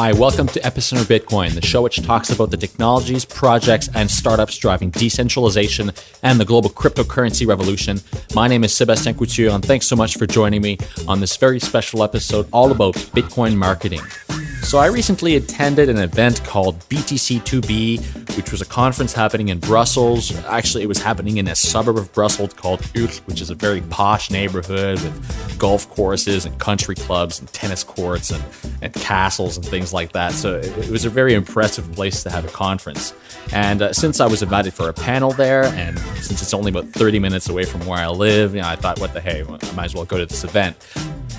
Hi, welcome to Epicenter Bitcoin, the show which talks about the technologies, projects, and startups driving decentralization and the global cryptocurrency revolution. My name is Sebastien Couture, and thanks so much for joining me on this very special episode all about Bitcoin marketing. So, I recently attended an event called BTC2B, which was a conference happening in Brussels. Actually, it was happening in a suburb of Brussels called Uccle, which is a very posh neighborhood with golf courses and country clubs and tennis courts and, and castles and things like that. So, it, it was a very impressive place to have a conference. And uh, since I was invited for a panel there, and since it's only about 30 minutes away from where I live, you know, I thought, what the hey, I might as well go to this event.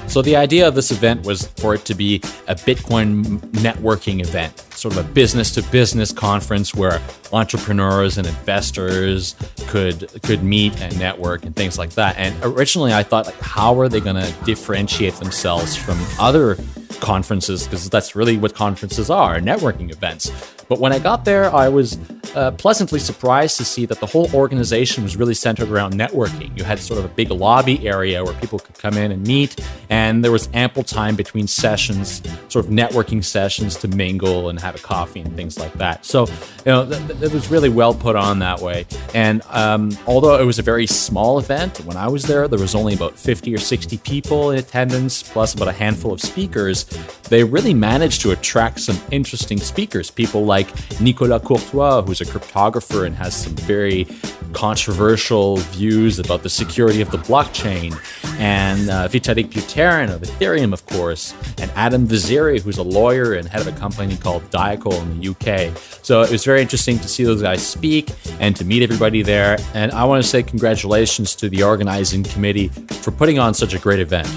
So the idea of this event was for it to be a Bitcoin networking event, sort of a business to business conference where entrepreneurs and investors could could meet and network and things like that. And originally I thought like how are they going to differentiate themselves from other conferences because that's really what conferences are, networking events. But when I got there, I was uh, pleasantly surprised to see that the whole organization was really centered around networking. You had sort of a big lobby area where people could come in and meet, and there was ample time between sessions, sort of networking sessions to mingle and have a coffee and things like that. So, you know, th- it was really well put on that way. And um, although it was a very small event, when I was there, there was only about 50 or 60 people in attendance, plus about a handful of speakers. They really managed to attract some interesting speakers, people like Nicolas Courtois, who's a cryptographer and has some very controversial views about the security of the blockchain, and uh, Vitalik Buterin of Ethereum, of course, and Adam Vaziri, who's a lawyer and head of a company called Diacle in the UK. So it was very interesting to see those guys speak and to meet everybody there. And I want to say congratulations to the organizing committee for putting on such a great event.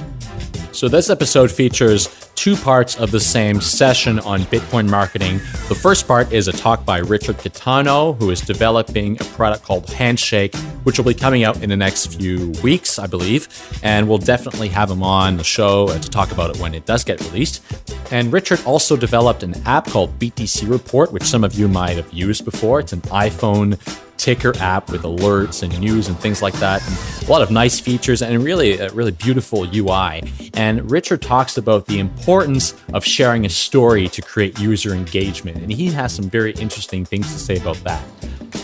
So, this episode features two parts of the same session on Bitcoin marketing. The first part is a talk by Richard Caetano, who is developing a product called Handshake, which will be coming out in the next few weeks, I believe. And we'll definitely have him on the show uh, to talk about it when it does get released. And Richard also developed an app called BTC Report, which some of you might have used before. It's an iPhone ticker app with alerts and news and things like that. And a lot of nice features and really a really beautiful UI. And Richard talks about the importance of sharing a story to create user engagement. And he has some very interesting things to say about that.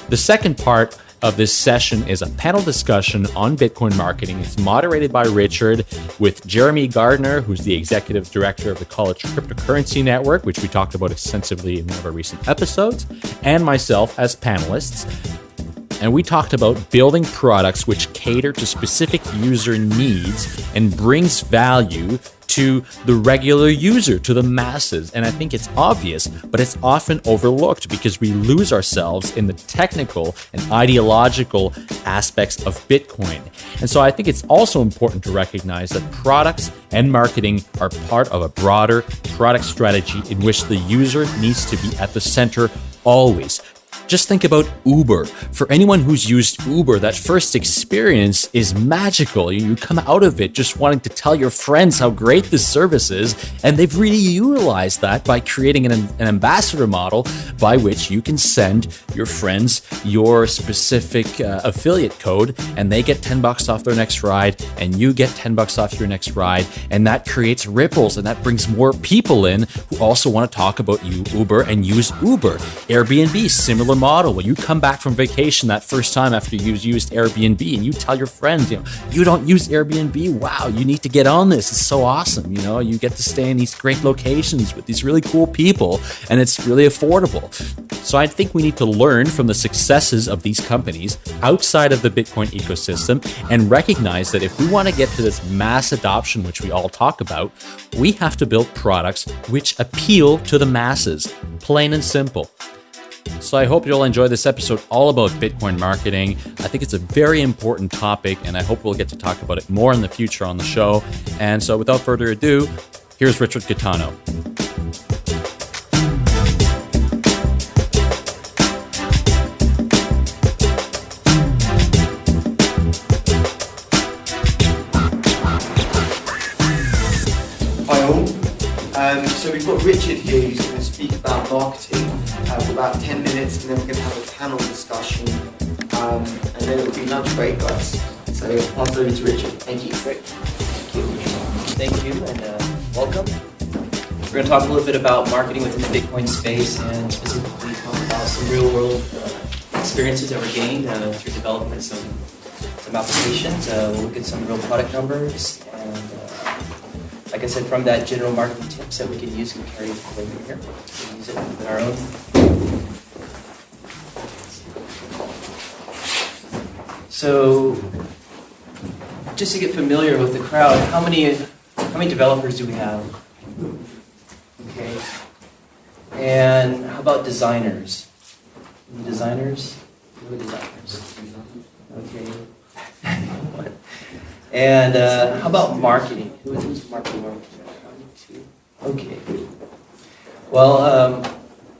The second part of this session is a panel discussion on Bitcoin marketing. It's moderated by Richard with Jeremy Gardner, who's the executive director of the College Cryptocurrency Network, which we talked about extensively in one of our recent episodes, and myself as panelists and we talked about building products which cater to specific user needs and brings value to the regular user, to the masses. And I think it's obvious, but it's often overlooked because we lose ourselves in the technical and ideological aspects of Bitcoin. And so I think it's also important to recognize that products and marketing are part of a broader product strategy in which the user needs to be at the center always. Just think about Uber. For anyone who's used Uber, that first experience is magical. You come out of it just wanting to tell your friends how great this service is, and they've really utilized that by creating an, an ambassador model by which you can send your friends your specific uh, affiliate code, and they get 10 bucks off their next ride, and you get 10 bucks off your next ride, and that creates ripples, and that brings more people in who also want to talk about you, Uber, and use Uber. Airbnb, similar model. When you come back from vacation that first time after you've used Airbnb and you tell your friends, you know, you don't use Airbnb. Wow, you need to get on this. It's so awesome. You know, you get to stay in these great locations with these really cool people and it's really affordable. So I think we need to learn from the successes of these companies outside of the Bitcoin ecosystem and recognize that if we want to get to this mass adoption, which we all talk about, we have to build products which appeal to the masses, plain and simple. So I hope you'll enjoy this episode all about Bitcoin marketing. I think it's a very important topic, and I hope we'll get to talk about it more in the future on the show. And so without further ado, here's Richard Caetano. Hi all. Um, so we've got Richard here who's going to speak about marketing about 10 minutes and then we're going to have a panel discussion um, and then it'll be lunch break guys. So I'll pass over to Richard. Thank you. Great. Thank you. Thank you and uh, welcome. we're going to talk a little bit about marketing within the Bitcoin space and specifically talk about some real world uh, experiences that were gained uh, through developing some, some applications. Uh, we'll look at some real product numbers like I said, from that general marketing tips that we can use and carry forward here. We can use it in our own. So, just to get familiar with the crowd, how many how many developers do we have? Okay. And how about designers? Any designers? Are designers? Okay. and uh, how about marketing? Who is marketing? Okay. Well, um,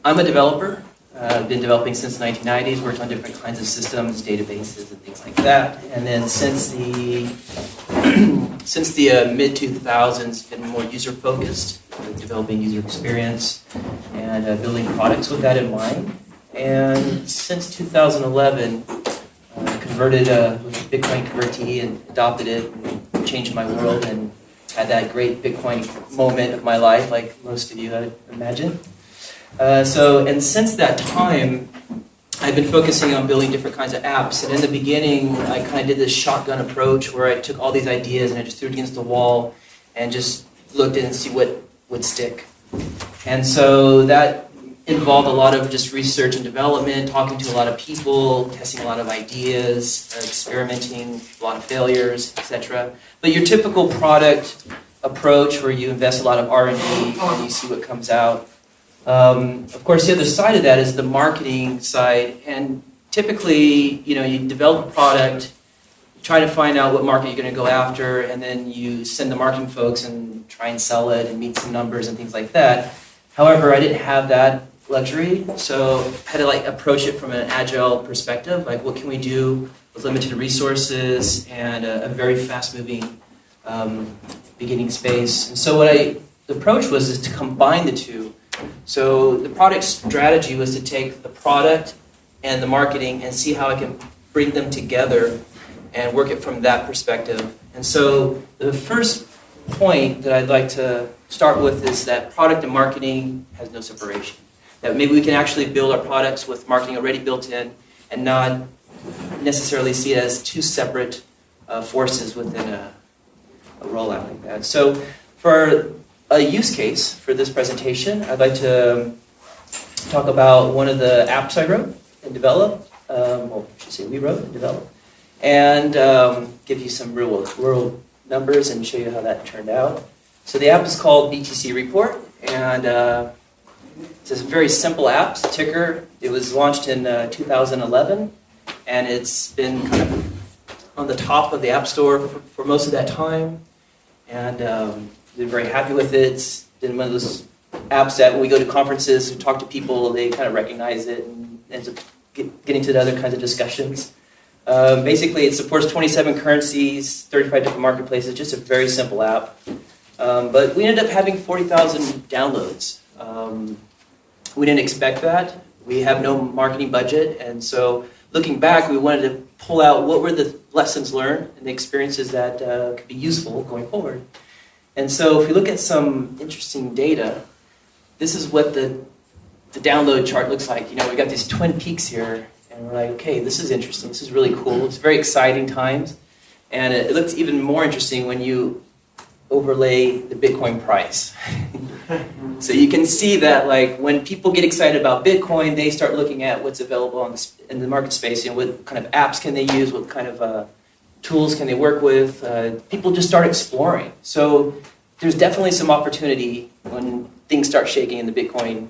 I'm a developer. Uh, been developing since the 1990s, worked on different kinds of systems, databases, and things like that. And then since the since the uh, mid 2000s, been more user focused, developing user experience and uh, building products with that in mind. And since 2011, uh, converted uh, Bitcoin convertee and adopted it, and changed my world, and had that great Bitcoin moment of my life, like most of you, I imagine. Uh, so, and since that time, I've been focusing on building different kinds of apps. And in the beginning, I kind of did this shotgun approach where I took all these ideas and I just threw it against the wall and just looked it and see what would stick. And so that involved a lot of just research and development, talking to a lot of people, testing a lot of ideas, experimenting, a lot of failures, etc. But your typical product approach where you invest a lot of R&D and you see what comes out um, of course, the other side of that is the marketing side, and typically, you know, you develop a product, try to find out what market you're going to go after, and then you send the marketing folks and try and sell it and meet some numbers and things like that. However, I didn't have that luxury, so had to like approach it from an agile perspective, like what can we do with limited resources and a, a very fast-moving um, beginning space. And so what I the approach was is to combine the two so the product strategy was to take the product and the marketing and see how I can bring them together and work it from that perspective. And so the first point that I'd like to start with is that product and marketing has no separation. That maybe we can actually build our products with marketing already built in and not necessarily see it as two separate uh, forces within a, a rollout like that. So for a use case for this presentation. I'd like to um, talk about one of the apps I wrote and developed, um, well, I should say we wrote and developed, and um, give you some real world numbers and show you how that turned out. So the app is called BTC Report, and uh, it's a very simple app, ticker. It was launched in uh, 2011, and it's been kind of on the top of the App Store for, for most of that time. And um, been very happy with it. It's been one of those apps that when we go to conferences and talk to people, they kind of recognize it and ends up get, getting to the other kinds of discussions. Um, basically, it supports 27 currencies, 35 different marketplaces, just a very simple app. Um, but we ended up having 40,000 downloads. Um, we didn't expect that. We have no marketing budget, and so looking back, we wanted to pull out what were the lessons learned and the experiences that uh, could be useful going forward. And so if we look at some interesting data, this is what the, the download chart looks like. You know, we've got these twin peaks here, and we're like, okay, this is interesting. This is really cool. It's very exciting times. And it, it looks even more interesting when you overlay the Bitcoin price. so you can see that like when people get excited about Bitcoin, they start looking at what's available the, in the market space. You know, what kind of apps can they use? What kind of uh, tools can they work with? Uh, people just start exploring. So there's definitely some opportunity when things start shaking in the Bitcoin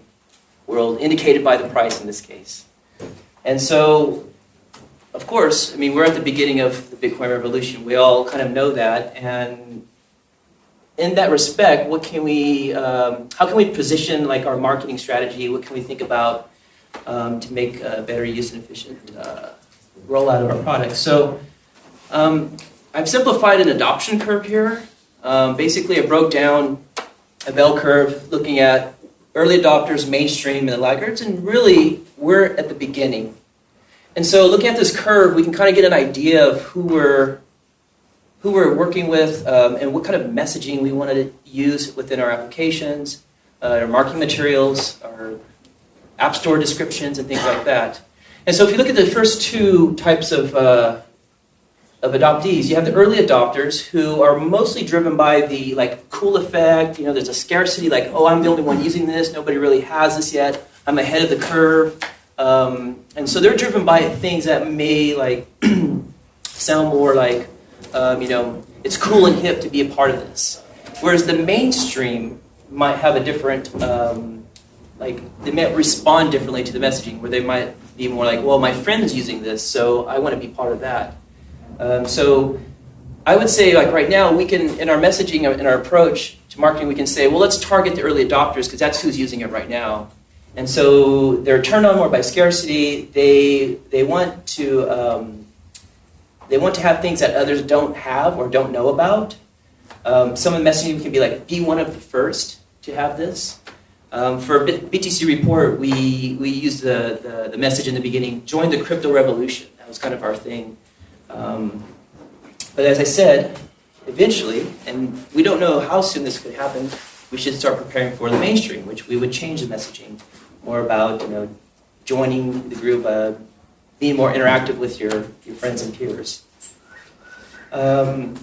world, indicated by the price in this case. And so, of course, I mean, we're at the beginning of the Bitcoin revolution. We all kind of know that. And in that respect, what can we, um, how can we position like our marketing strategy? What can we think about um, to make a better use and efficient uh, rollout of our products? So um, I've simplified an adoption curve here. Um, basically, I broke down a bell curve looking at early adopters, mainstream, and the laggards, and really we're at the beginning. And so, looking at this curve, we can kind of get an idea of who we're who we're working with um, and what kind of messaging we wanted to use within our applications. uh, our marketing materials, our app store descriptions, and things like that. And so if you look at the first two types of, uh, of adoptees, you have the early adopters who are mostly driven by the like cool effect. You know, there's a scarcity, like, oh, I'm the only one using this. Nobody really has this yet. I'm ahead of the curve. Um, and so they're driven by things that may like sound more like, um, you know, it's cool and hip to be a part of this. Whereas the mainstream might have a different, um, like, they might respond differently to the messaging, where they might be more like, well, my friend's using this, so I want to be part of that. Um, so I would say, like, right now, we can, in our messaging, in our approach to marketing, we can say, well, let's target the early adopters because that's who's using it right now. And so they're turned on more by scarcity. They, they want to, um, they want to have things that others don't have or don't know about. Um, some of the messaging can be like, be one of the first to have this. Um, for BTC report, we, we used the, the, the, message in the beginning, join the crypto revolution. That was kind of our thing. Um, but as I said, eventually, and we don't know how soon this could happen, we should start preparing for the mainstream, which we would change the messaging more about, you know, joining the group, uh, being more interactive with your, your friends and peers. Um,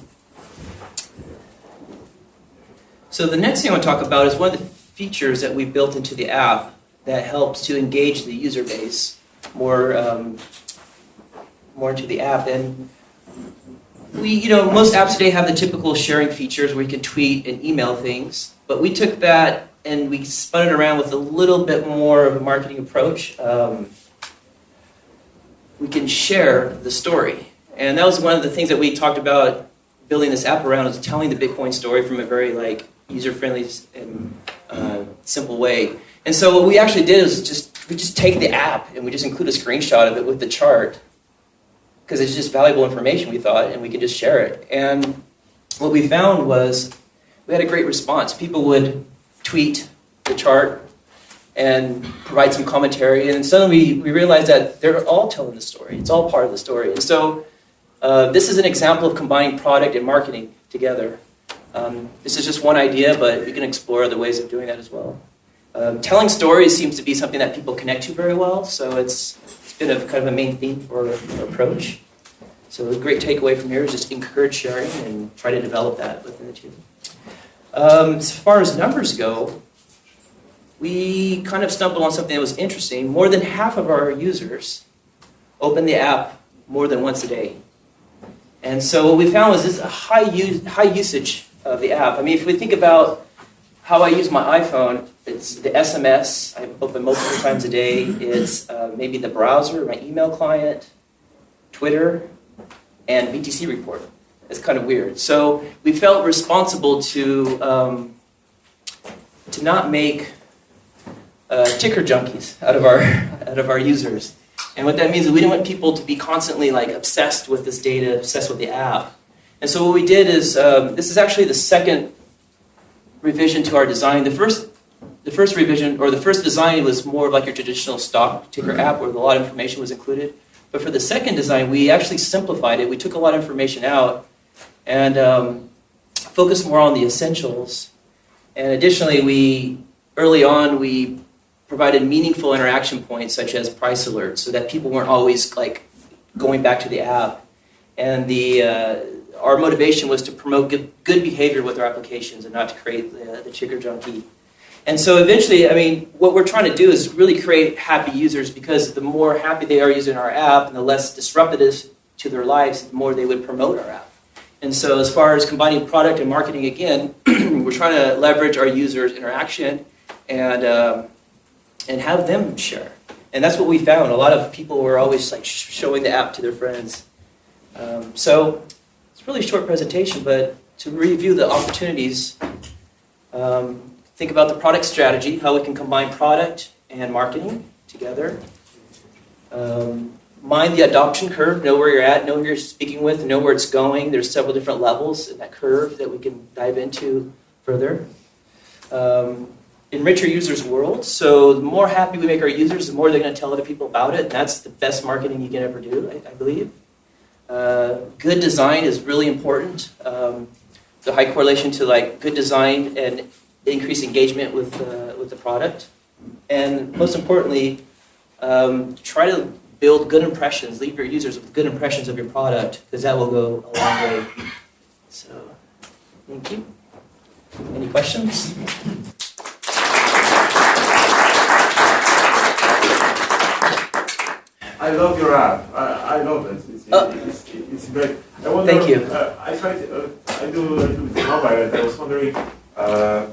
so the next thing I want to talk about is one of the features that we built into the app that helps to engage the user base more, um, more into the app. And we, you know, most apps today have the typical sharing features where you can tweet and email things, but we took that and we spun it around with a little bit more of a marketing approach. Um, we can share the story. And that was one of the things that we talked about building this app around is telling the Bitcoin story from a very like user-friendly and uh, simple way. And so what we actually did is just we just take the app and we just include a screenshot of it with the chart because it's just valuable information we thought and we could just share it. And what we found was we had a great response. People would tweet the chart and provide some commentary. And suddenly we, we realized that they're all telling the story. It's all part of the story. And so uh, this is an example of combining product and marketing together. Um, this is just one idea, but we can explore other ways of doing that as well. Um, telling stories seems to be something that people connect to very well, so it's, it's been a kind of a main theme for our approach. So a great takeaway from here is just encourage sharing and try to develop that within the team. Um, as far as numbers go, we kind of stumbled on something that was interesting. More than half of our users open the app more than once a day. And so what we found was this high, use, high usage of the app. I mean, if we think about how I use my iPhone, it's the SMS, I open multiple times a day. It's uh, maybe the browser, my email client, Twitter, and BTC report. It's kind of weird. So we felt responsible to, um, to not make uh, ticker junkies out of our out of our users. And what that means is we didn't want people to be constantly like obsessed with this data, obsessed with the app. And so what we did is um, this is actually the second revision to our design. The first the first revision or the first design was more like your traditional stock ticker app where a lot of information was included. But for the second design, we actually simplified it. We took a lot of information out and um, focused more on the essentials. And additionally, we early on we provided meaningful interaction points such as price alerts so that people weren't always like going back to the app. And the, uh, our motivation was to promote good, good, behavior with our applications and not to create the, the ticker junkie. And so eventually, I mean, what we're trying to do is really create happy users because the more happy they are using our app and the less disruptive to their lives, the more they would promote our app. And so as far as combining product and marketing, again, we're trying to leverage our users' interaction and um, and have them share. And that's what we found. A lot of people were always like showing the app to their friends. Um, so it's a really short presentation, but to review the opportunities, um, think about the product strategy, how we can combine product and marketing together. Um, mind the adoption curve, know where you're at, know who you're speaking with, know where it's going. There's several different levels in that curve that we can dive into further. Um, enrich our users' world. So the more happy we make our users, the more they're going to tell other people about it. That's the best marketing you can ever do, I, I believe. Uh, good design is really important. Um, the high correlation to like good design and increase engagement with uh, with the product, and most importantly, um, try to build good impressions. Leave your users with good impressions of your product because that will go a long way. So, thank you. Any questions? I love your app. I, I love it. It's, Oh. it's, it's great. I wonder, Thank you. Uh, I tried. Uh, I do. I do mobile, and I was wondering, uh,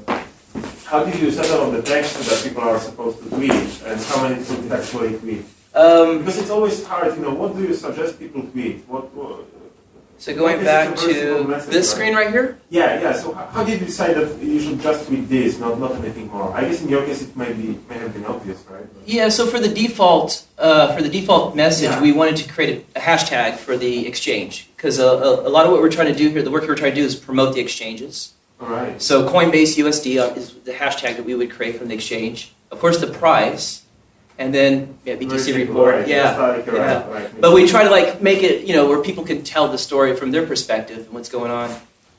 how did you settle on the text that people are supposed to tweet, and how many people actually tweet? Um, Because it's always hard. You know, what do you suggest people tweet? What? what so going back to this right? screen right here. yeah, yeah. So how, did you decide that you should just tweet this, not not anything more? I guess in your case it may be may have been obvious, right? But- Yeah, so for the default, uh, for the default message, Yeah. we wanted to create a, a hashtag for the exchange because a, uh, a, uh, a lot of what we're trying to do here, the work we're trying to do is promote the exchanges. All right. So Coinbase USD uh, is the hashtag that we would create from the exchange. Of course, the price, and then yeah, BTC report. right, Yeah, yeah. right. but we try to like make it, you know, where people can tell the story from their perspective and what's going on.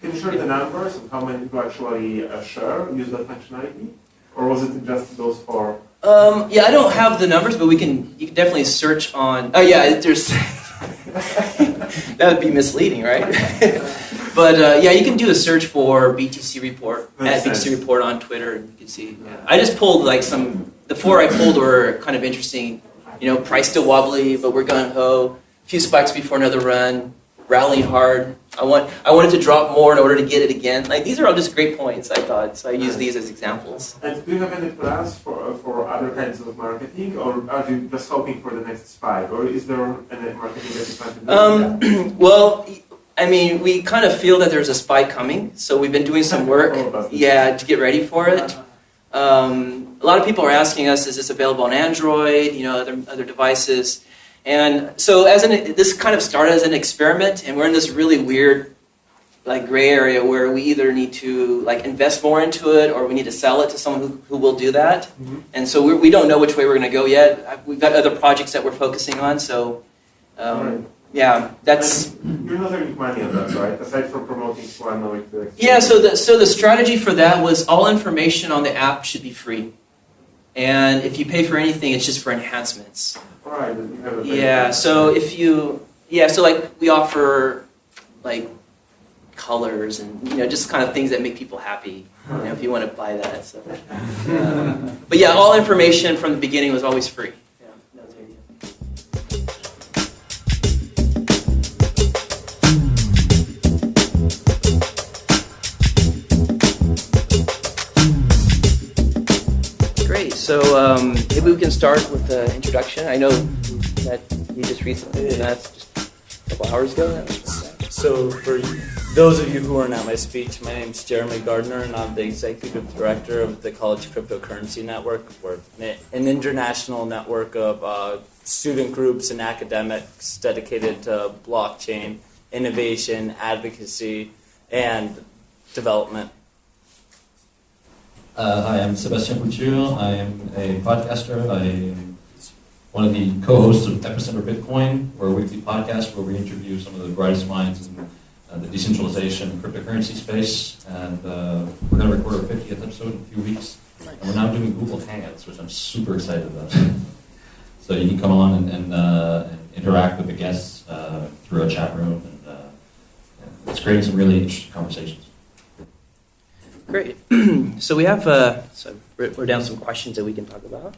Can you share the numbers of how many people actually uh, share, use that functionality? Or was it just those four? Um, yeah, I don't have the numbers, but we can. You can definitely search on. Oh yeah, there's. that would be misleading, right? but uh, yeah, you can do a search for BTC report Makes at BTC report on Twitter, and you can see. I just pulled like some. The four I pulled were kind of interesting. You know, price still wobbly, but we're gun ho. A few spikes before another run. Rallying hard. I want. I wanted to drop more in order to get it again. Like these are all just great points. I thought so. I use these as examples. And do you have any plans for, for other kinds of marketing? Or are you just hoping for the next spike? Or is there any marketing that you plan to do? Um, well, I mean, we kind of feel that there's a spike coming, so we've been doing some work, All of us. yeah, to get ready for it. Um, a lot of people are asking us, is this available on Android, you know, other other devices? And so, as an this kind of started as an experiment, and we're in this really weird, like gray area where we either need to like invest more into it, or we need to sell it to someone who, who will do that. Mhm. And so we we don't know which way we're going to go yet. We've got other projects that we're focusing on, so. Um, Alright. yeah, that's And you're not earning money on that, right? Aside from promoting the yeah. So the so the strategy for that was all information on the app should be free, and if you pay for anything, it's just for enhancements. All right, then you have a Yeah. So if you yeah, so like we offer like colors and you know just kind of things that make people happy. You know, if you want to buy that. So, um, but yeah, all information from the beginning was always free. So um, maybe we can start with the introduction. I know that you just recently did that just a couple hours ago. So, for those of you who are not my speech, my name is Jeremy Gardner, and I'm the executive director of the College Cryptocurrency Network. We're an international network of uh, student groups and academics dedicated to blockchain innovation, advocacy, and development. Uh, hi, I'm Sebastien Couture. I am a podcaster. I am one of the co-hosts of Epicenter Bitcoin. A weekly podcast where we interview some of the brightest minds in uh, the decentralization and cryptocurrency space. And uh, we're going to record our 50th episode in a few weeks. And we're now doing Google Hangouts, which I'm super excited about. so you can come on and, and, uh, and interact with the guests uh, through a chat room. And, uh, and it's creating some really interesting conversations. Great. so we have uh, so we're down some questions that we can talk about.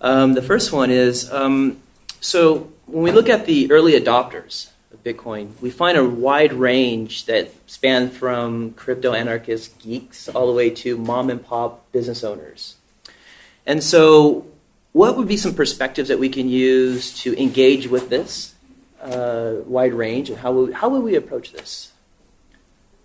Um, the first one is um, so when we look at the early adopters of Bitcoin, we find a wide range that span from crypto anarchist geeks all the way to mom and pop business owners. And so, what would be some perspectives that we can use to engage with this uh, wide range, and how would, how would we approach this?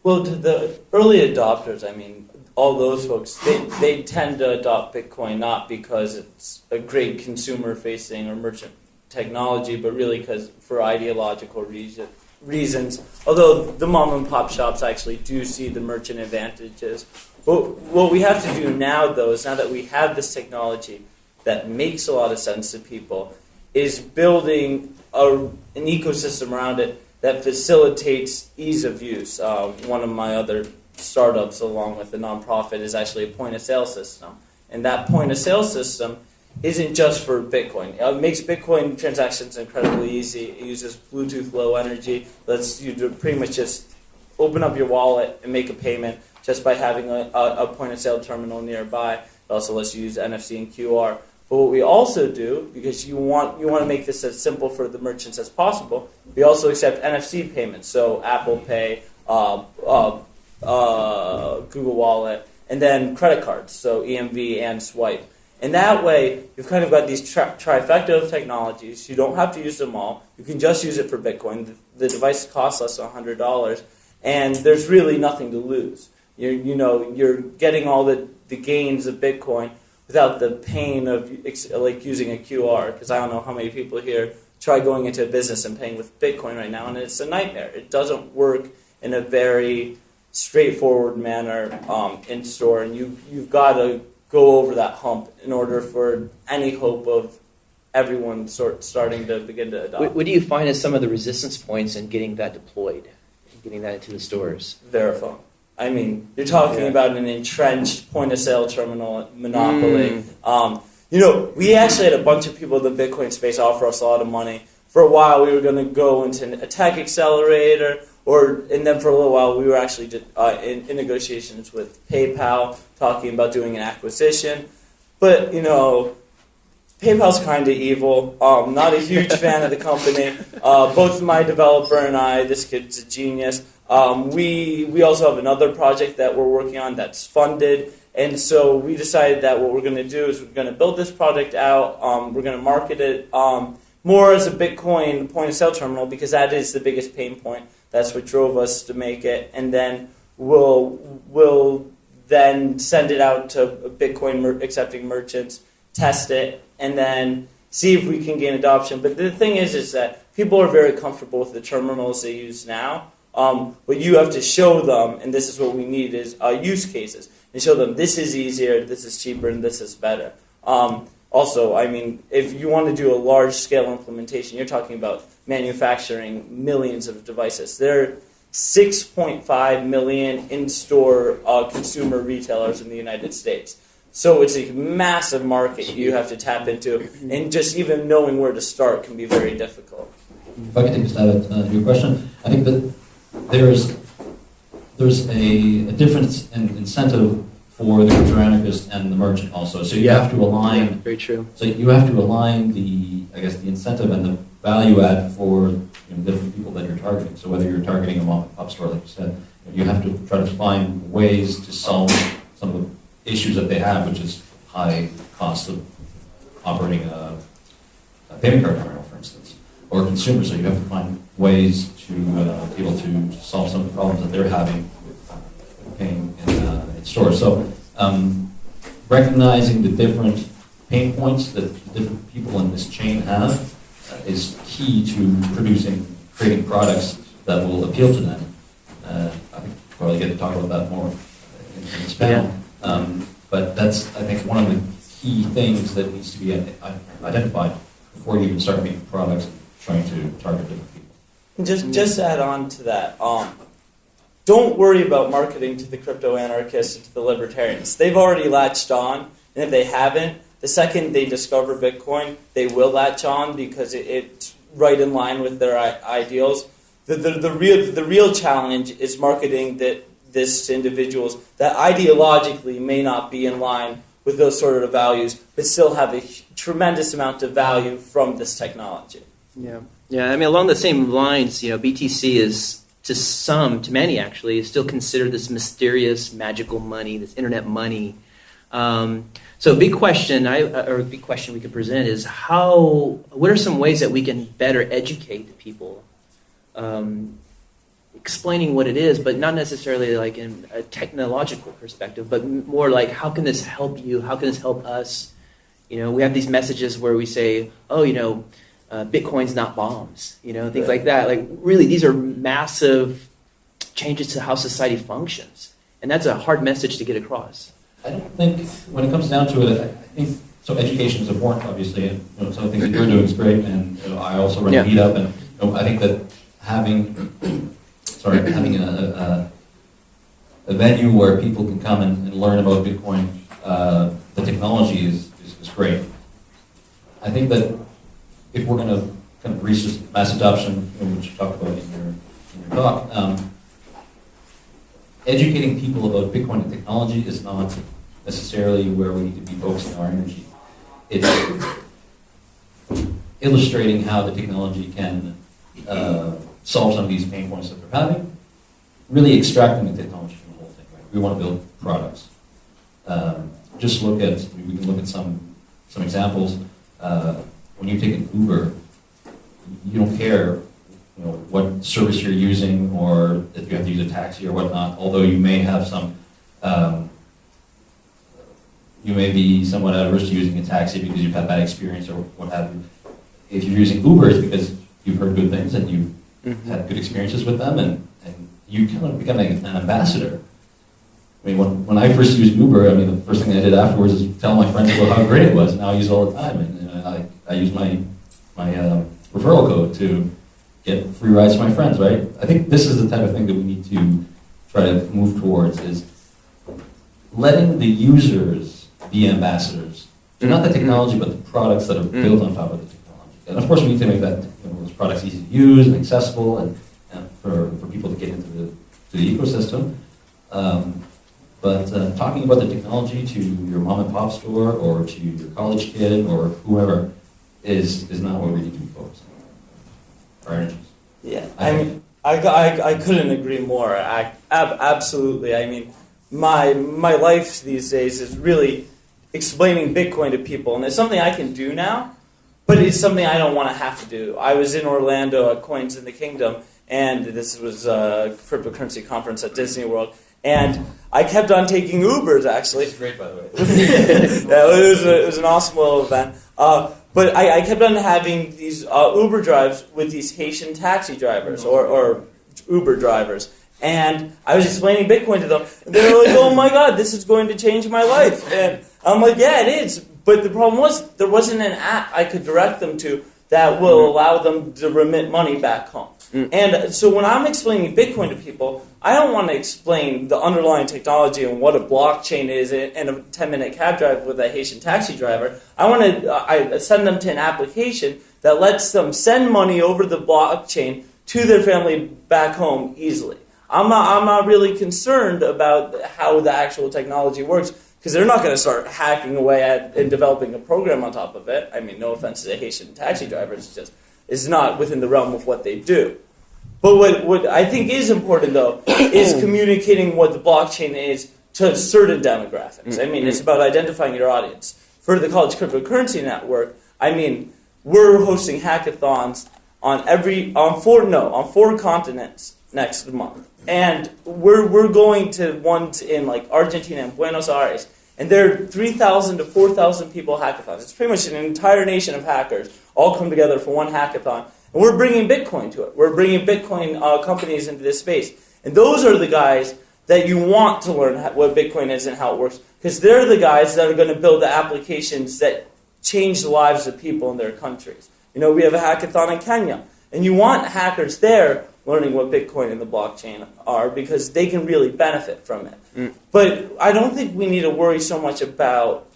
Well, the early adopters, I mean, all those folks, they, they tend to adopt Bitcoin not because it's a great consumer facing or merchant technology, but really because for ideological reason, reasons. Although the mom and pop shops actually do see the merchant advantages. What, what we have to do now, though, is now that we have this technology that makes a lot of sense to people, is building a, an ecosystem around it that facilitates ease of use. Uh, one of my other startups along with the nonprofit is actually a point of sale system. And that point of sale system isn't just for Bitcoin. It makes Bitcoin transactions incredibly easy. It uses Bluetooth Low Energy, lets you pretty much just open up your wallet and make a payment just by having a, a, a point of sale terminal nearby. It also lets you use NFC and QR. But what we also do, because you want you want to make this as simple for the merchants as possible, we also accept NFC payments. So Apple Pay, uh, uh, uh, Google Wallet, and then credit cards. So EMV and Swipe. And that way, you've kind of got these tri- trifecta of technologies. You don't have to use them all. You can just use it for Bitcoin. The, the device costs less than $100, and there's really nothing to lose. You're, you know, you're getting all the, the gains of Bitcoin without the pain of like using a QR. Because I don't know how many people here try going into a business and paying with Bitcoin right now, and it's a nightmare. It doesn't work in a very straightforward manner um, in store, and you you've got to go over that hump in order for any hope of everyone sort starting to begin to adopt. What, what do you find as some of the resistance points in getting that deployed, getting that into the stores? Verifone. I mean, you're talking Yeah. about an entrenched point of sale terminal monopoly. Mm. Um, you know, we actually had a bunch of people in the Bitcoin space offer us a lot of money. For a while, we were going to go into a tech accelerator, or and then for a little while, we were actually just, uh, in, in negotiations with PayPal, talking about doing an acquisition. But you know, PayPal's kind of evil. Um, not a huge fan of the company. Uh, both my developer and I, this kid's a genius. Um, we we also have another project that we're working on that's funded, and so we decided that what we're going to do is we're going to build this project out. Um, we're going to market it um, more as a Bitcoin point of sale terminal because that is the biggest pain point. That's what drove us to make it, and then we'll we'll then send it out to Bitcoin mer- accepting merchants, test it, and then see if we can gain adoption. But the thing is, is that people are very comfortable with the terminals they use now. Um, but you have to show them, and this is what we need is uh, use cases, and show them this is easier, this is cheaper, and this is better. Um, also, I mean, if you want to do a large scale implementation, you're talking about manufacturing millions of devices. There are 6.5 million in store uh, consumer retailers in the United States. So it's a massive market you have to tap into, and just even knowing where to start can be very difficult. If I could take a stab at uh, your question, I think that there's there's a, a difference in incentive for the crypto anarchist and the merchant also. So you Yeah. have to align. Very true. So you have to align the I guess the incentive and the value add for you know, different people that you're targeting. So whether you're targeting a mom and pop store, like you said, you have to try to find ways to solve some of the issues that they have, which is high cost of operating a, a payment card terminal, for instance, or consumers. So you have to find ways to uh, be able to solve some of the problems that they're having with pain in, uh, in stores. So um, recognizing the different pain points that different people in this chain have uh, is key to producing, creating products that will appeal to them. Uh, I think we'll probably get to talk about that more in, in this panel. Um, but that's, I think, one of the key things that needs to be identified before you even start making products and trying to target different Just just add on to that, um, don't worry about marketing to the crypto anarchists and to the libertarians. They've already latched on, and if they haven't, the second they discover Bitcoin, they will latch on because it, it's right in line with their I- ideals. The, the, the real the real challenge is marketing that this to individuals that ideologically may not be in line with those sort of values, but still have a tremendous amount of value from this technology. Yeah, yeah. I mean, along the same lines, you know, BTC is to some, to many actually, is still considered this mysterious, magical money, this internet money. Um, so, a big question, I, or a big question we could present is how. What are some ways that we can better educate the people, um, explaining what it is, but not necessarily like in a technological perspective, but more like how can this help you? How can this help us? You know, we have these messages where we say, oh, you know, uh, Bitcoin's not bombs, you know, things like that. Like, really, these are massive changes to how society functions. And that's a hard message to get across. I don't think, when it comes down to it, I think, so education is important, obviously, and you know, some of the things that you're doing is great, and you know, I also run Yeah. a meetup, and you know, I think that having, sorry, having a, a venue where people can come and, and learn about Bitcoin, uh, the technology is, is, is great. I think that if we're going to kind of reach this mass adoption, which you talked about in your, in your talk, um, educating people about Bitcoin and technology is not necessarily where we need to be focusing our energy. It's illustrating how the technology can uh, solve some of these pain points that we're having, really extracting the technology from the whole thing. Right? We want to build products. Um, just look at, we can look at some, some examples. Uh, when you take an Uber, you don't care you know, what service you're using or if you have to use a taxi or whatnot, although you may have some, um, you may be somewhat adverse to using a taxi because you've had bad experience or what have you. If you're using Uber, it's because you've heard good things and you've Mm-hmm. had good experiences with them and, and you kind of become an ambassador. I mean, when, when I first used Uber, I mean, the first thing I did afterwards is tell my friends about how great it was, and now I use it all the time. And, know, I, I use my, my um, referral code to get free rides to my friends, right? I think this is the type of thing that we need to try to move towards is letting the users be ambassadors. They're not the technology, but the products that are built on top of the technology. And of course, we need to make that you know, those products easy to use and accessible, and, and for, for people to get into the, to the ecosystem. Um, but uh, talking about the technology to your mom and pop store or to your college kid or whoever is, is not where we need to be focusing our energies. Yeah, I mean, I, I, I couldn't agree more. I, ab- absolutely. I mean, my my life these days is really explaining Bitcoin to people, and it's something I can do now, but it's something I don't want to have to do. I was in Orlando at Coins in the Kingdom, and this was a cryptocurrency conference at Disney World, and I kept on taking Ubers actually. It's great, by the way. yeah, it was, a, it was an awesome little event. Uh, but I, I kept on having these uh, Uber drives with these Haitian taxi drivers or, or Uber drivers. And I was explaining Bitcoin to them. And they were like, oh my God, this is going to change my life. And I'm like, yeah, it is. But the problem was, there wasn't an app I could direct them to that will mm-hmm. allow them to remit money back home. Mm. And uh, so when I'm explaining Bitcoin to people, I don't want to explain the underlying technology and what a blockchain is and a 10 minute cab drive with a Haitian taxi driver. I want to uh, I send them to an application that lets them send money over the blockchain to their family back home easily. I'm not, I'm not really concerned about how the actual technology works because they're not going to start hacking away at and developing a program on top of it. I mean, no offense to the Haitian taxi mm-hmm. drivers, it's just it's not within the realm of what they do. But what, what I think is important, though, is communicating what the blockchain is to certain demographics. I mean, it's mm-hmm. about identifying your audience. For the College Cryptocurrency Network, I mean, we're hosting hackathons on every on four no on four continents next month, and we're we're going to ones in like Argentina and Buenos Aires, and there are three thousand to four thousand people hackathons. It's pretty much an entire nation of hackers all come together for one hackathon, and we're bringing Bitcoin to it. We're bringing Bitcoin uh, companies into this space, and those are the guys that you want to learn what Bitcoin is and how it works, because they're the guys that are going to build the applications that change the lives of people in their countries. You know, we have a hackathon in Kenya, and you want hackers there learning what Bitcoin and the blockchain are because they can really benefit from it. But I don't think we need to worry so much about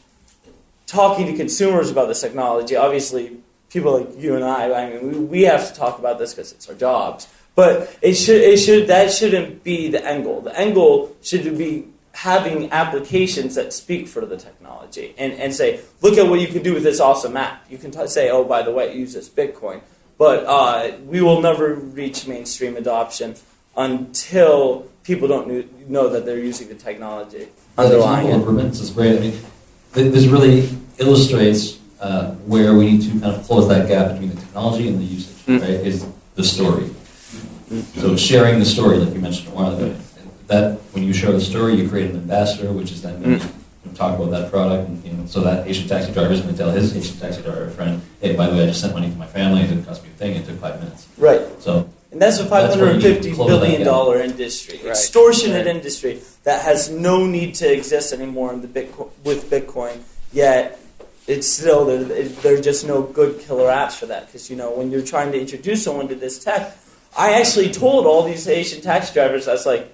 talking to consumers about this technology. Obviously, people like you and I, I mean, we, we have to talk about this because it's our jobs. But it should, it should, that shouldn't be the end goal. The end goal should be having applications that speak for the technology and, and say, look at what you can do with this awesome app. You can t- say, oh, by the way, use this Bitcoin. But uh, we will never reach mainstream adoption until people don't know that they're using the technology The underlying example of it. remittance is great. I mean, this really illustrates uh, where we need to kind of close that gap between the technology and the usage, Mm. right? Is the story. So sharing the story, like you mentioned a while ago, that when you share the story, you create an ambassador, which is then going to talk about that product, and you know, so that Haitian taxi driver is going to tell his Haitian taxi driver friend, "Hey, by the way, I just sent money to my family. It didn't cost me a thing. It took five minutes." Right. So And that's a That's where you $550 close billion that dollar industry, Right. extortionate Right. industry that has no need to exist anymore in the Bitcoin, with Bitcoin. Yet it's still there. There are just no good killer apps for that because you know when you're trying to introduce someone to this tech, I actually told all these Haitian taxi drivers, I was like,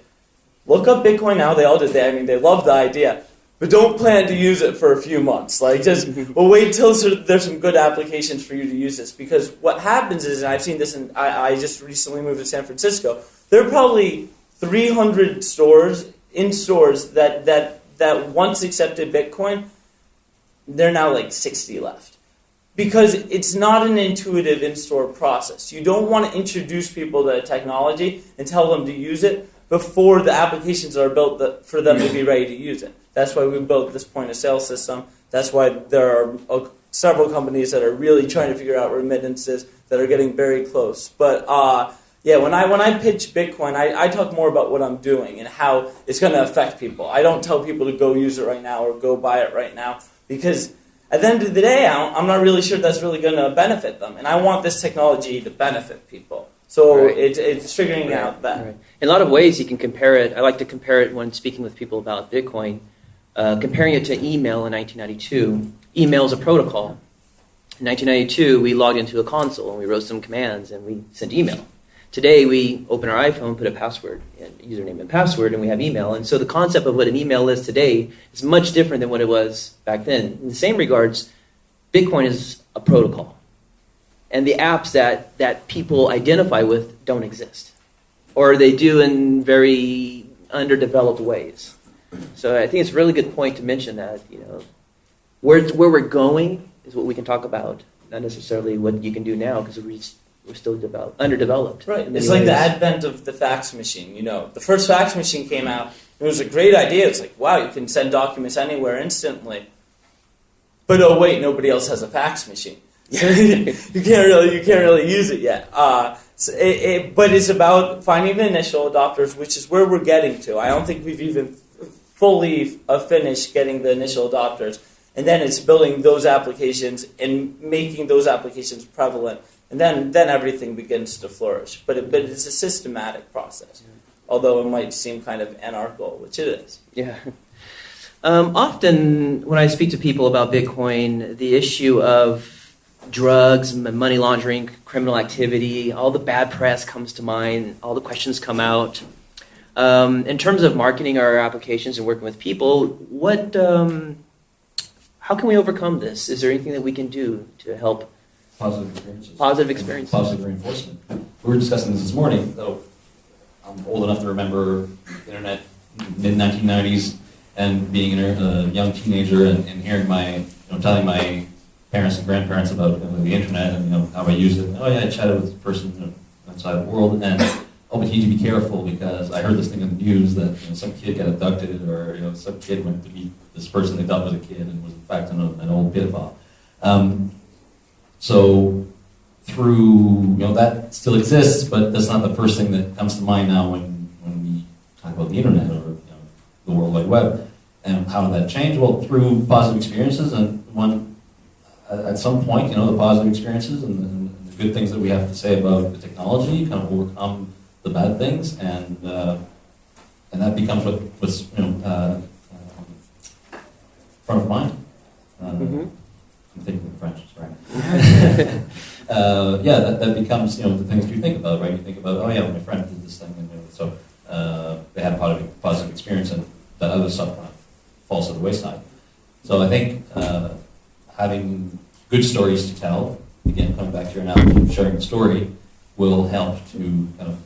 look up Bitcoin now. They all did. They, I mean, they love the idea, but don't plan to use it for a few months. Like just well, wait till there's some good applications for you to use this. Because what happens is, and I've seen this, and I, I just recently moved to San Francisco. There are probably 300 stores in stores that that that once accepted Bitcoin. They're now like 60 left because it's not an intuitive in-store process. You don't want to introduce people to technology and tell them to use it before the applications are built for them to be ready to use it. That's why we built this point of sale system. That's why there are uh, several companies that are really trying to figure out remittances that are getting very close. But uh, yeah, when I when I pitch Bitcoin, I, I talk more about what I'm doing and how it's going to affect people. I don't tell people to go use it right now or go buy it right now because at the end of the day, I'm not really sure that's really going to benefit them. And I want this technology to benefit people. So right. it, it's figuring right. out that. Right. In a lot of ways, you can compare it. I like to compare it when speaking with people about Bitcoin, uh, comparing it to email in 1992. Email is a protocol. In 1992, we logged into a console and we wrote some commands and we sent email. Today, we open our iPhone, put a password, and username and password, and we have email. And so the concept of what an email is today is much different than what it was back then. In the same regards, Bitcoin is a protocol. And the apps that, that people identify with don't exist. Or they do in very underdeveloped ways. So I think it's a really good point to mention that, you know, where, where we're going is what we can talk about, not necessarily what you can do now, because we we're still developed, underdeveloped. Right. It's like the advent of the fax machine. You know, the first fax machine came out. It was a great idea. It's like, wow, you can send documents anywhere instantly. But oh wait, nobody else has a fax machine. you can't really you can't really use it yet. Uh, so it, it, but it's about finding the initial adopters, which is where we're getting to. I don't think we've even fully uh, finished getting the initial adopters, and then it's building those applications and making those applications prevalent and then then everything begins to flourish. But it, but it's a systematic process, although it might seem kind of anarchical, which it is. Yeah. Um, often, when I speak to people about Bitcoin, the issue of drugs, money laundering, criminal activity, all the bad press comes to mind. All the questions come out. Um, in terms of marketing our applications and working with people, what, um, how can we overcome this? Is there anything that we can do to help? Positive experiences. Positive experiences. Positive reinforcement. We were discussing this this morning, though I'm old enough to remember internet mid 1990s and being a young teenager and, and hearing my, you know, telling my parents and grandparents about the internet and you know how I used it. Oh yeah, I chatted with a person outside the world, and oh, but you need to be careful because I heard this thing on the news that you know, some kid got abducted, or you know some kid went to meet this person they thought was a kid and was in fact an, an old pedophile. Um, so through, you know, that still exists, but that's not the first thing that comes to mind now when, when we talk about the internet or you know, the World Wide Web. And how did that change? Well, through positive experiences, and one at some point, you know, the positive experiences and, and, the good things that we have to say about the technology kind of overcome the bad things, and uh, and that becomes what, was you know uh, um, front of mind. Uh, mm-hmm. I'm thinking French, sorry. uh, yeah, that, that becomes you know the things you think about, right? You think about, oh yeah, my friend did this thing, and you know, so uh, they had a positive, positive experience, and that other stuff kind of falls to the wayside. So I think uh, having good stories to tell, again, coming back to your analogy of sharing the story, will help to kind of,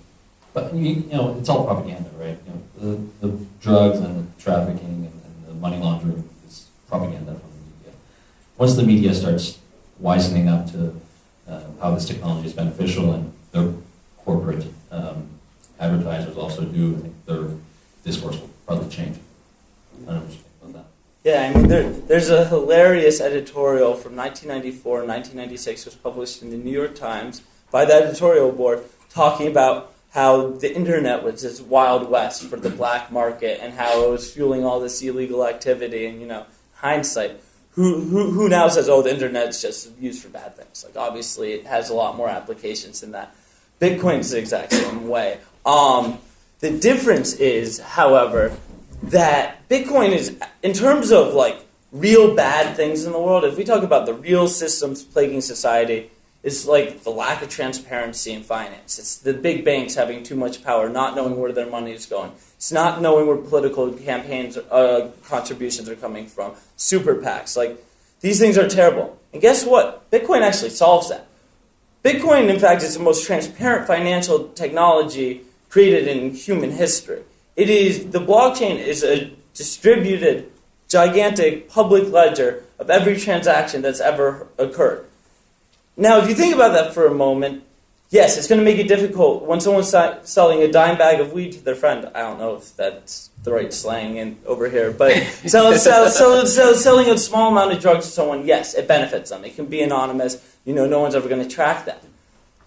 but you, know, it's all propaganda, right? You know, the, the drugs and the trafficking and, and the money laundering is propaganda from the media. once the media starts wisening up to uh, how this technology is beneficial and their corporate um, advertisers also do, I think their discourse will probably change. I don't know that. Yeah, I mean, there, there's a hilarious editorial from 1994 and 1996 was published in the New York Times by the editorial board talking about how the internet was this wild west for the black market and how it was fueling all this illegal activity and, you know, hindsight who, who, who now says, oh, the internet's just used for bad things? Like, obviously, it has a lot more applications than that. Bitcoin's the exact same way. Um, the difference is, however, that Bitcoin is, in terms of like real bad things in the world, if we talk about the real systems plaguing society, it's like the lack of transparency in finance. It's the big banks having too much power, not knowing where their money is going. It's not knowing where political campaigns uh, contributions are coming from. Super PACs, like these things are terrible. And guess what? Bitcoin actually solves that. Bitcoin, in fact, is the most transparent financial technology created in human history. It is the blockchain is a distributed, gigantic public ledger of every transaction that's ever occurred. Now, if you think about that for a moment, yes, it's going to make it difficult when someone's selling a dime bag of weed to their friend. I don't know if that's the right slang in, over here, but sell, sell, sell, selling a small amount of drugs to someone, yes, it benefits them. It can be anonymous. You know, no one's ever going to track that.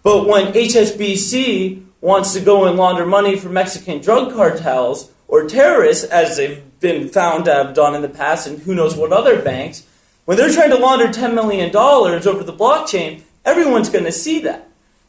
But when HSBC wants to go and launder money for Mexican drug cartels or terrorists, as they've been found to have done in the past, and who knows what other banks, when they're trying to launder $10 million over the blockchain, everyone's going to see that.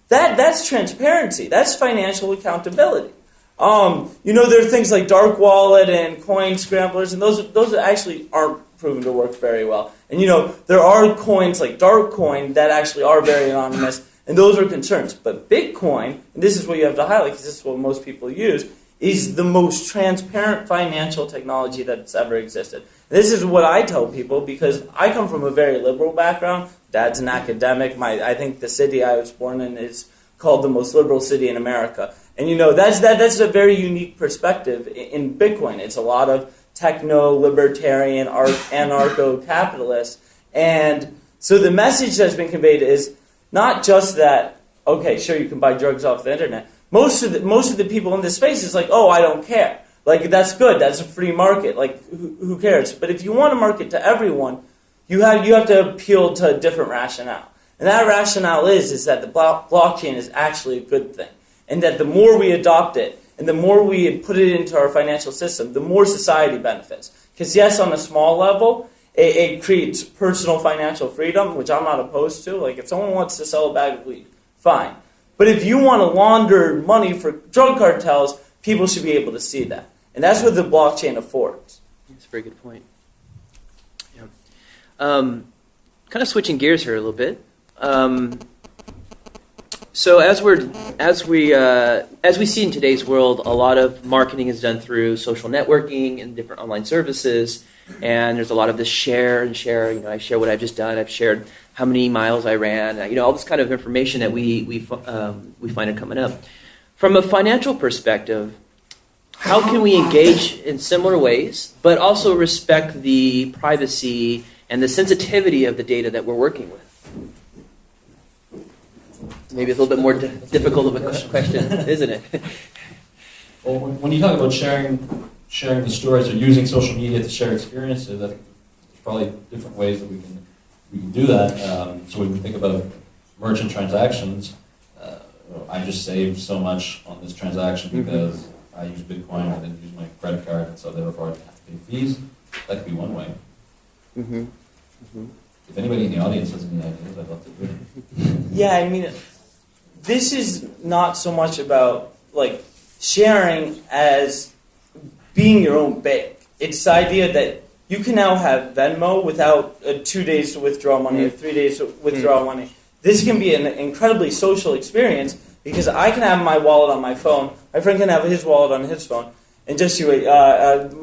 That, that's transparency. That's financial accountability. Um, you know, there are things like dark wallet and coin scramblers, and those, those actually aren't proven to work very well. And you know, there are coins like Darkcoin that actually are very anonymous, and those are concerns. But Bitcoin, and this is what you have to highlight because this is what most people use, is the most transparent financial technology that's ever existed. This is what I tell people because I come from a very liberal background. Dad's an academic. My, I think the city I was born in is called the most liberal city in America. And you know, that's, that, that's a very unique perspective in Bitcoin. It's a lot of techno libertarian, anarcho capitalist. And so the message that's been conveyed is not just that, okay, sure, you can buy drugs off the internet. Most of the, most of the people in this space is like, oh, I don't care. Like, that's good. That's a free market. Like, who, who cares? But if you want to market to everyone, you have, you have to appeal to a different rationale. And that rationale is, is that the blockchain is actually a good thing. And that the more we adopt it, and the more we put it into our financial system, the more society benefits. Because, yes, on a small level, it, it, creates personal financial freedom, which I'm not opposed to. Like, if someone wants to sell a bag of weed, fine. But if you want to launder money for drug cartels, people should be able to see that. And that's what the blockchain affords. That's a very good point. Yeah. Um, kind of switching gears here a little bit. Um, so as we're as we uh, as we see in today's world, a lot of marketing is done through social networking and different online services, and there's a lot of this share and share. You know, I share what I've just done. I've shared how many miles I ran. You know, all this kind of information that we we um, we find it coming up. From a financial perspective, how can we engage in similar ways, but also respect the privacy and the sensitivity of the data that we're working with? maybe it's a little bit more difficult of a question, isn't it? well, when you talk about sharing sharing the stories or using social media to share experiences, I think there's probably different ways that we can we can do that. Um, so when we think about merchant transactions, uh, I just saved so much on this transaction mm-hmm. because mm-hmm. I use Bitcoin, I didn't use my credit card, and so therefore I didn't have to pay fees. That could be one way. Mm-hmm. Mm-hmm. If anybody in the audience has any ideas, I'd love to hear. yeah, I mean, this is not so much about like sharing as being your own bank. It's the idea that you can now have Venmo without uh, two days to withdraw money or three days to withdraw mm. money. This can be an incredibly social experience because I can have my wallet on my phone, my friend can have his wallet on his phone, and just you, uh, uh,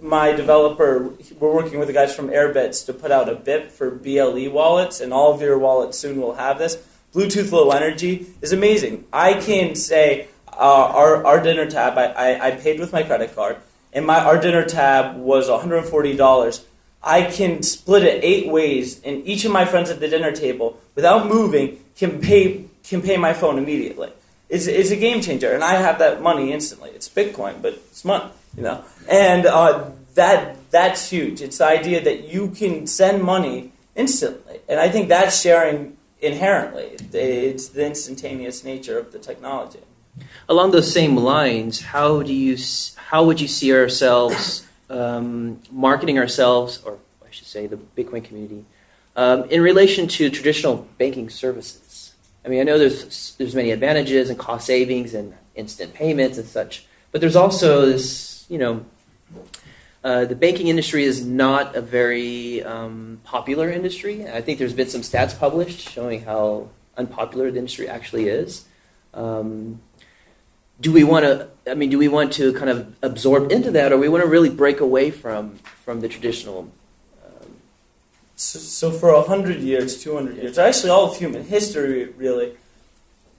my developer, we're working with the guys from Airbitz to put out a BIP for BLE wallets, and all of your wallets soon will have this Bluetooth Low Energy is amazing. I can say uh, our, our dinner tab, I, I, I, paid with my credit card, and my our dinner tab was $140. I can split it eight ways, and each of my friends at the dinner table, without moving, can pay can pay my phone immediately. It's, it's a game changer, and I have that money instantly. It's Bitcoin, but it's money, you know. And uh, that that's huge. It's the idea that you can send money instantly, and I think that's sharing inherently. It's the instantaneous nature of the technology. Along those same lines, how do you how would you see ourselves um, marketing ourselves, or I should say, the Bitcoin community, um, in relation to traditional banking services? I mean, I know there's there's many advantages and cost savings and instant payments and such, but there's also this, you know, uh, the banking industry is not a very um, popular industry. I think there's been some stats published showing how unpopular the industry actually is. Um, do we want to? I mean, do we want to kind of absorb into that, or we want to really break away from from the traditional? So, so for a hundred years, two hundred years, actually all of human history, really,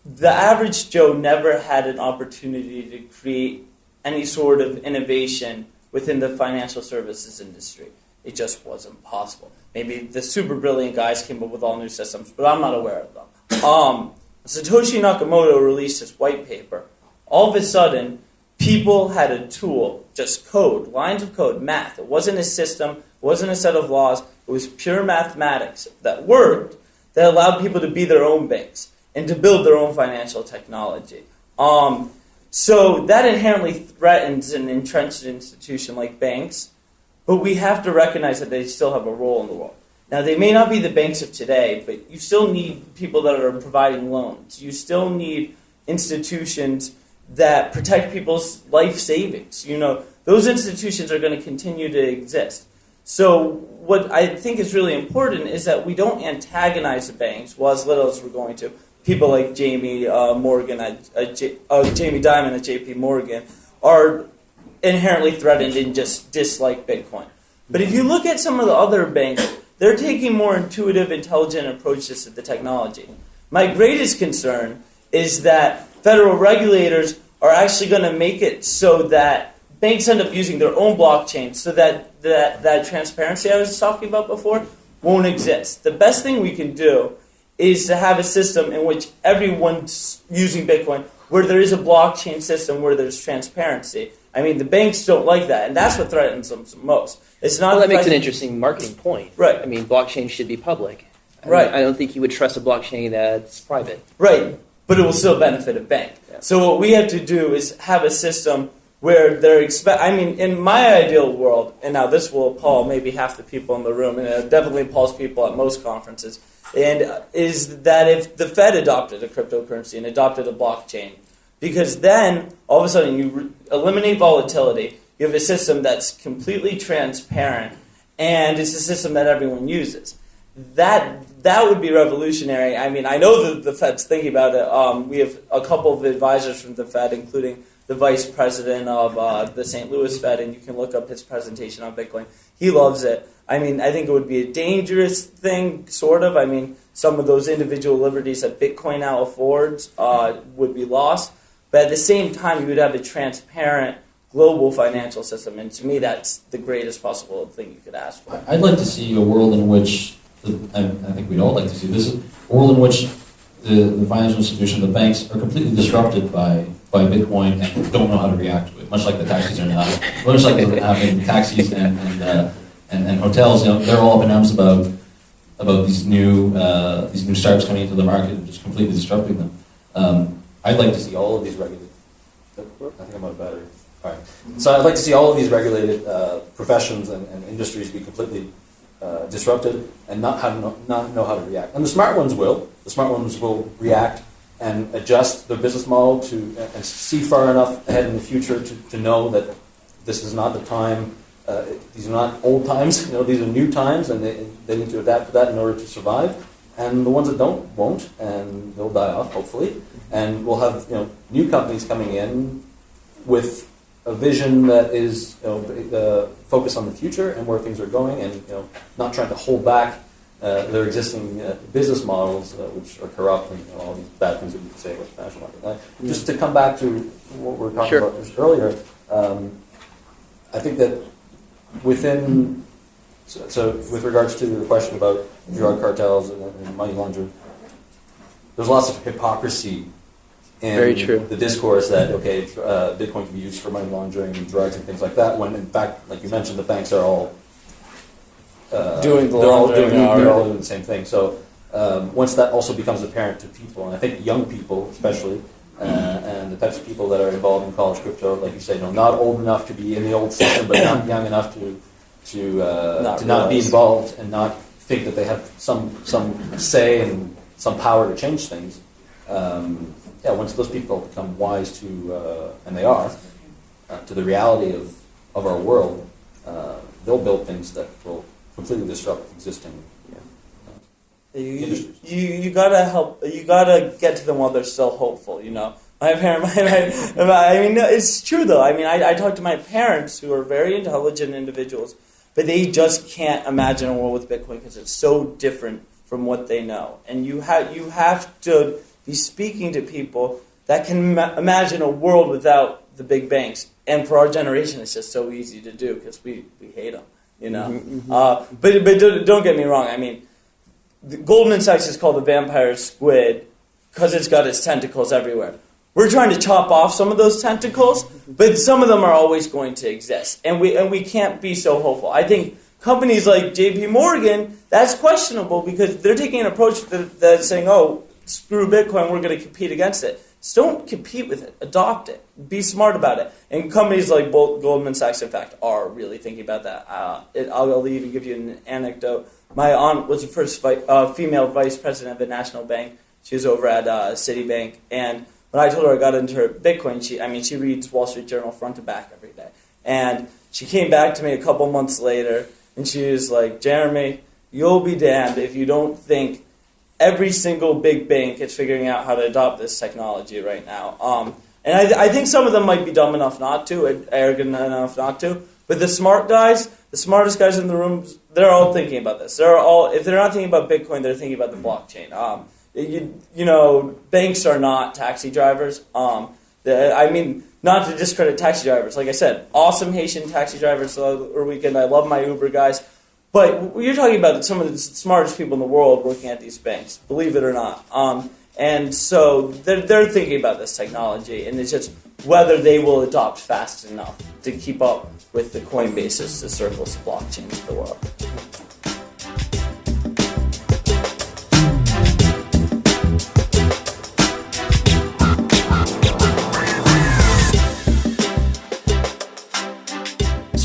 the average Joe never had an opportunity to create any sort of innovation within the financial services industry. It just wasn't possible. Maybe the super brilliant guys came up with all new systems, but I'm not aware of them. Um, Satoshi Nakamoto released his white paper. All of a sudden, people had a tool, just code, lines of code, math. It wasn't a system, it wasn't a set of laws, it was pure mathematics that worked that allowed people to be their own banks and to build their own financial technology. Um, so that inherently threatens an entrenched institution like banks, but we have to recognize that they still have a role in the world. Now, they may not be the banks of today, but you still need people that are providing loans. You still need institutions that protect people's life savings. You know, those institutions are going to continue to exist. So, what I think is really important is that we don't antagonize the banks, well, as little as we're going to. People like Jamie uh, Morgan, at, at J, uh, Jamie Dimon at J.P. Morgan, are inherently threatened and just dislike Bitcoin. But if you look at some of the other banks, they're taking more intuitive, intelligent approaches to the technology. My greatest concern is that federal regulators are actually going to make it so that banks end up using their own blockchain so that that, that transparency I was talking about before won't exist. The best thing we can do is to have a system in which everyone's using Bitcoin, where there is a blockchain system where there's transparency. I mean, the banks don't like that, and that's what threatens them most. It's not well, that makes an interesting marketing point. Right. I mean, blockchain should be public. I Right. Don't, I don't think you would trust a blockchain that's private. Right, but it will still benefit a bank. Yeah. So what we have to do is have a system where they're expect. I mean, in my ideal world, and now this will appall maybe half the people in the room, and it definitely appalls people at most conferences. And uh, is that if the Fed adopted a cryptocurrency and adopted a blockchain, because then all of a sudden you re- eliminate volatility, you have a system that's completely transparent, and it's a system that everyone uses that that would be revolutionary. I mean, I know that the Fed's thinking about it. Um, we have a couple of advisors from the Fed, including the vice president of uh, the St. Louis Fed, and you can look up his presentation on Bitcoin. He loves it. I mean, I think it would be a dangerous thing, sort of. I mean, some of those individual liberties that Bitcoin now affords uh, would be lost. But at the same time, you would have a transparent global financial system, and to me, that's the greatest possible thing you could ask for. I'd like to see a world in which, the, I, I think we'd all like to see this, a world in which the, the financial institution, the banks, are completely disrupted by, by Bitcoin and don't know how to react to it, much like the taxis are now. Much like the, I mean, taxis and, and, uh, and, and hotels, you know, they're all up in arms about, about these new, uh, these new startups coming into the market and just completely disrupting them. Um, I'd like to see all of these regulated. I think I'm out of battery. All right. So I'd like to see all of these regulated uh, professions and, and industries be completely uh, disrupted and not have no, not know how to react. And the smart ones will. The smart ones will react and adjust their business model to and see far enough ahead in the future to, to know that this is not the time. Uh, these are not old times. You know, these are new times, and they, they need to adapt to that in order to survive. And the ones that don't won't, and they'll die off hopefully. And we'll have you know new companies coming in with a vision that is you know, uh, focused on the future and where things are going, and you know, not trying to hold back uh, their existing uh, business models, uh, which are corrupt, and you know, all these bad things that we can say about the financial market. Uh, Just to come back to what we were talking Sure. about just earlier, um, I think that within so, so with regards to the question about drug cartels and, and money laundering, there's lots of hypocrisy in Very true. the discourse that okay, uh, Bitcoin can be used for money laundering and drugs and things like that. When in fact, like you mentioned, the banks are all uh, Doing the they're all doing they're all doing the same thing. So um, once that also becomes apparent to people, and I think young people especially. Uh, and the types of people that are involved in college crypto, like you say, know, not old enough to be in the old system, but not young enough to to uh, Not to not be involved and not think that they have some some say and some power to change things. Um, yeah, once those people become wise to, uh, and they are, uh, to the reality of, of our world, uh, they'll build things that will completely disrupt existing. You, you, you, you gotta help. You gotta get to them while they're still hopeful. You know, My parents, my, my, I mean, no, it's true though. I mean, I, I talk to my parents who are very intelligent individuals, but they just can't imagine a world with Bitcoin because it's so different from what they know. And you have you have to be speaking to people that can ma- imagine a world without the big banks. And for our generation, it's just so easy to do because we, we hate them, you know. Mm-hmm, Uh, but but don't, don't get me wrong. I mean, the Goldman Sachs is called the vampire squid because it's got its tentacles everywhere. We're trying to chop off some of those tentacles, but some of them are always going to exist, and we and we can't be so hopeful. I think companies like J.P. Morgan that's questionable because they're taking an approach that, that's saying, "Oh, screw Bitcoin, we're going to compete against it." So don't compete with it. Adopt it. Be smart about it. And companies like Gold- Goldman Sachs, in fact, are really thinking about that. Uh, it, I'll, even give you an anecdote. My aunt was the first vi- uh, female vice president of a national bank. She was over at uh, Citibank, and when I told her I got into her Bitcoin, she, I mean, she reads Wall Street Journal front to back every day. And she came back to me a couple months later, and she was like, Jeremy, you'll be damned if you don't think every single big bank is figuring out how to adopt this technology right now. Um, and I, I think some of them might be dumb enough not to, arrogant enough not to. But the smart guys, the smartest guys in the room, they're all thinking about this. They're all, if they're not thinking about Bitcoin, they're thinking about the blockchain. Um, you, you know, banks are not taxi drivers. Um, the, I mean, not to discredit taxi drivers. Like I said, awesome Haitian taxi drivers over weekend. I love my Uber guys. But you're talking about some of the smartest people in the world working at these banks, believe it or not. Um, and so they're, they're thinking about this technology, and it's just whether they will adopt fast enough to keep up with the Coinbases, the Circles, blockchains of the world.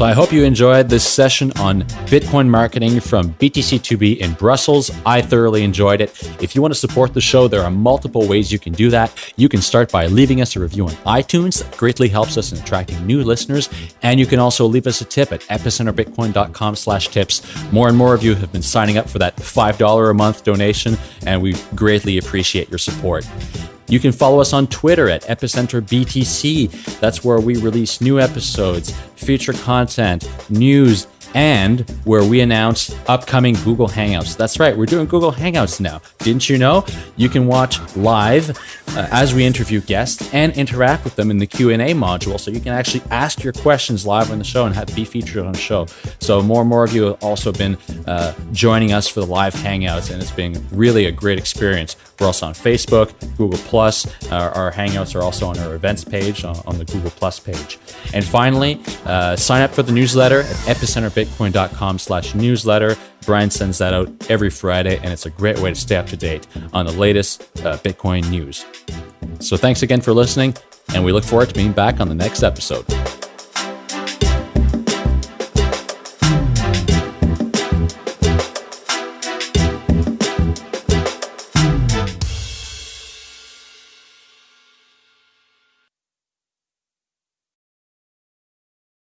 So I hope you enjoyed this session on Bitcoin marketing from BTC2B in Brussels. I thoroughly enjoyed it. If you want to support the show, there are multiple ways you can do that. You can start by leaving us a review on iTunes. That greatly helps us in attracting new listeners. And you can also leave us a tip at epicenterbitcoin.com slash tips. More and more of you have been signing up for that $5 a month donation, and we greatly appreciate your support. You can follow us on Twitter at Epicenter BTC. That's where we release new episodes, feature content, news, and where we announce upcoming Google Hangouts. That's right, we're doing Google Hangouts now. Didn't you know? You can watch live uh, as we interview guests and interact with them in the Q&A module so you can actually ask your questions live on the show and have be featured on the show. So more and more of you have also been uh, joining us for the live Hangouts and it's been really a great experience. We're also on Facebook, Google Plus. Our, our Hangouts are also on our events page on, on the Google Plus page. And finally, uh, sign up for the newsletter at epicenterbitcoin.com slash newsletter. Brian sends that out every Friday, and it's a great way to stay up to date on the latest uh, Bitcoin news. So thanks again for listening, and we look forward to being back on the next episode.